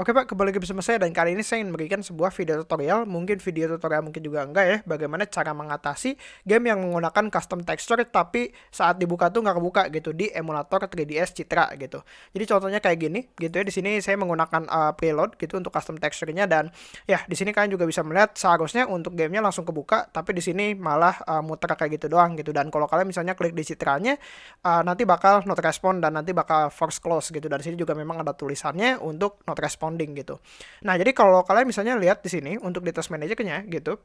Oke Pak, kembali lagi bersama saya dan kali ini saya ingin memberikan sebuah video tutorial, mungkin video tutorial mungkin juga enggak ya, bagaimana cara mengatasi game yang menggunakan custom texture tapi saat dibuka tuh nggak kebuka gitu di emulator 3ds Citra gitu. Jadi contohnya kayak gini gitu ya, di sini saya menggunakan uh, preload gitu untuk custom texture-nya dan ya di sini kalian juga bisa melihat seharusnya untuk gamenya langsung kebuka, tapi di sini malah uh, muter kayak gitu doang gitu. Dan kalau kalian misalnya klik di citranya, uh, nanti bakal not respond dan nanti bakal force close gitu. Dan sini juga memang ada tulisannya untuk not respond responding gitu. Nah, jadi kalau kalian misalnya lihat di sini untuk di task managernya gitu,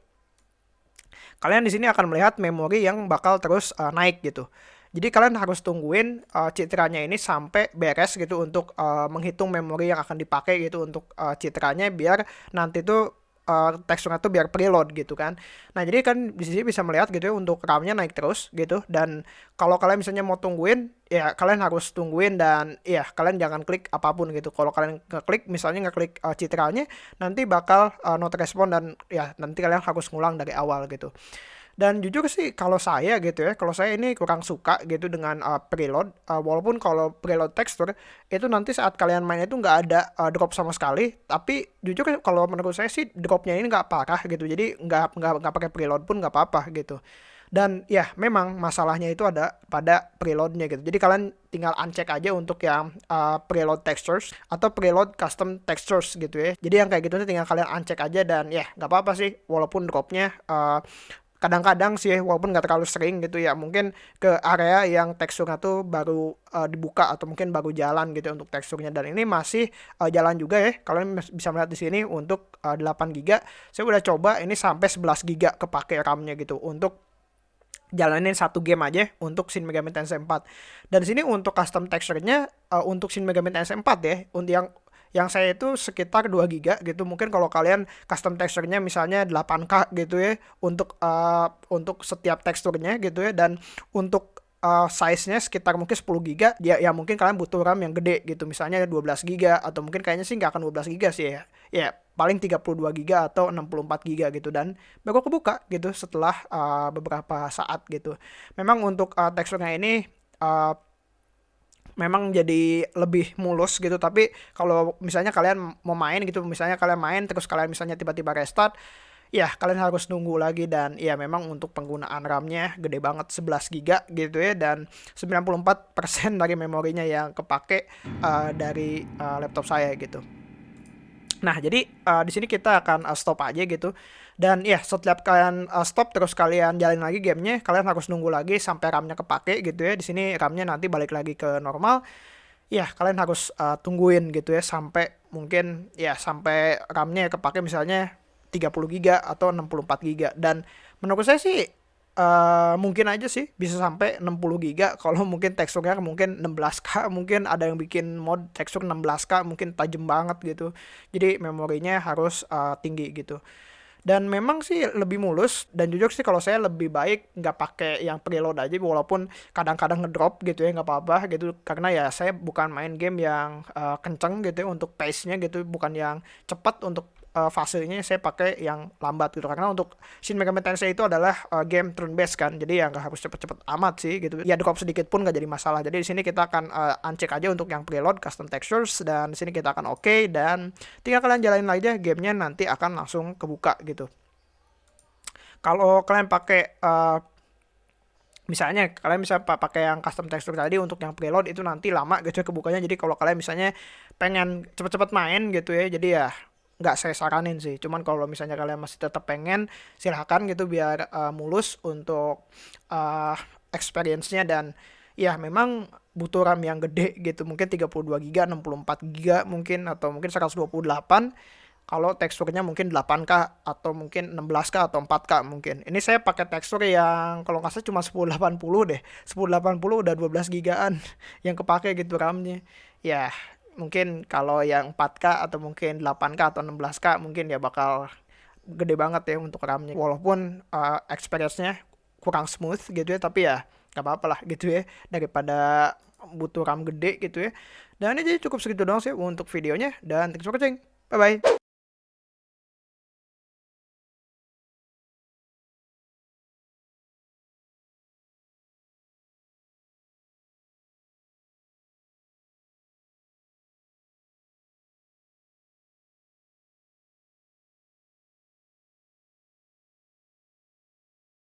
kalian di sini akan melihat memori yang bakal terus uh, naik gitu. Jadi kalian harus tungguin uh, citranya ini sampai beres gitu untuk uh, menghitung memori yang akan dipakai gitu untuk uh, citranya biar nanti tuh uh, teksturnya tuh biar preload gitu kan. Nah, jadi kan di sini bisa melihat gitu ya untuk RAM-nya naik terus gitu dan kalau kalian misalnya mau tungguin ya kalian harus tungguin dan ya kalian jangan klik apa pun gitu. Kalau kalian ngeklik misalnya ngeklik uh, citranya nanti bakal uh, not respond dan ya nanti kalian harus ngulang dari awal gitu. Dan jujur sih kalau saya gitu ya, kalau saya ini kurang suka gitu dengan uh, preload, uh, walaupun kalau preload texture itu nanti saat kalian main itu nggak ada uh, drop sama sekali, tapi jujur kalau menurut saya sih dropnya ini nggak parah gitu, jadi nggak nggak nggak pakai preload pun nggak apa-apa gitu. Dan ya memang masalahnya itu ada pada preloadnya gitu. Jadi kalian tinggal uncheck aja untuk yang uh, preload textures atau preload custom textures gitu ya. Jadi yang kayak gitu tinggal kalian uncheck aja dan ya nggak apa-apa sih walaupun dropnya uh, kadang-kadang sih walaupun nggak terlalu sering gitu ya mungkin ke area yang teksturnya tuh baru uh, dibuka atau mungkin baru jalan gitu untuk teksturnya. Dan ini masih uh, jalan juga ya kalian bisa melihat di sini untuk uh, 8 GB saya udah coba ini sampai 11 GB kepake RAM-nya gitu untuk jalanin satu game aja untuk Shin Megami Tensei 4 dan sini untuk custom texture-nya uh, untuk Shin Megami Tensei 4 ya untuk yang yang saya itu sekitar 2 giga gitu. Mungkin kalau kalian custom teksturnya misalnya 8K gitu ya untuk uh, untuk setiap teksturnya gitu ya dan untuk uh, size-nya sekitar mungkin 10 giga ya ya mungkin kalian butuh RAM yang gede gitu. Misalnya 12 giga atau mungkin kayaknya sih nggak akan 12 giga sih ya. Ya paling 32 giga atau 64 giga gitu. Dan baru kebuka gitu setelah uh, beberapa saat gitu. Memang untuk uh, teksturnya ini uh, memang jadi lebih mulus gitu. Tapi kalau misalnya kalian mau main gitu misalnya kalian main terus kalian misalnya tiba-tiba restart ya kalian harus nunggu lagi. Dan ya memang untuk penggunaan RAM-nya gede banget 11 GB gitu ya. Dan 94% dari memorinya yang kepake uh, dari uh, laptop saya gitu. Nah, jadi uh, di sini kita akan uh, stop aja gitu. Dan ya, setiap kalian uh, stop terus kalian jalin lagi gamenya, kalian harus nunggu lagi sampai RAM-nya kepake gitu ya. Di sini RAM-nya nanti balik lagi ke normal. Ya, kalian harus uh, tungguin gitu ya sampai mungkin ya sampai RAM-nya kepake misalnya 30 GB atau 64 GB dan menurut saya sih uh, mungkin aja sih bisa sampai 60 giga. Kalau mungkin teksturnya mungkin 16k mungkin ada yang bikin mod tekstur 16k mungkin tajam banget gitu. Jadi memorinya harus uh, tinggi gitu. Dan memang sih lebih mulus dan jujur sih kalau saya lebih baik nggak pakai yang preload aja walaupun kadang-kadang ngedrop gitu ya nggak apa-apa gitu. Karena ya saya bukan main game yang uh, kenceng gitu ya untuk pace-nya gitu bukan yang cepat untuk uh, fasenya saya pakai yang lambat gitu. Karena untuk Shin Megami Tensei itu adalah uh, game turn based kan. Jadi ya nggak harus cepet-cepet amat sih gitu. Ya drop sedikit pun nggak jadi masalah. Jadi di sini kita akan uh, uncheck aja untuk yang preload custom textures dan di sini kita akan oke okay, dan tinggal kalian jalanin aja gamenya nanti akan langsung kebuka gitu. Kalau kalian pakai uh, misalnya kalian bisa pakai yang custom texture tadi untuk yang preload itu nanti lama gitu ya kebukanya. Jadi kalau kalian misalnya pengen cepet-cepet main gitu ya jadi ya nggak saya saranin sih cuman kalau misalnya kalian masih tetap pengen silahkan gitu biar uh, mulus untuk uh, experience-nya dan ya memang butuh RAM yang gede gitu mungkin 32 GB 64 GB mungkin atau mungkin 128 kalau teksturnya mungkin 8K atau mungkin 16K atau 4K mungkin. Ini saya pakai tekstur yang kalau nggak salah cuma 1080 deh. 1080 udah 12 gigaan yang kepake gitu RAM-nya. Ya, mungkin kalau yang 4K atau mungkin 8K atau 16K mungkin ya bakal gede banget ya untuk RAM-nya. Walaupun uh, experience-nya kurang smooth gitu ya tapi ya gak apa-apa lah gitu ya daripada butuh RAM gede gitu ya. Dan ini jadi cukup segitu doang sih untuk videonya dan thanks for watching. Bye bye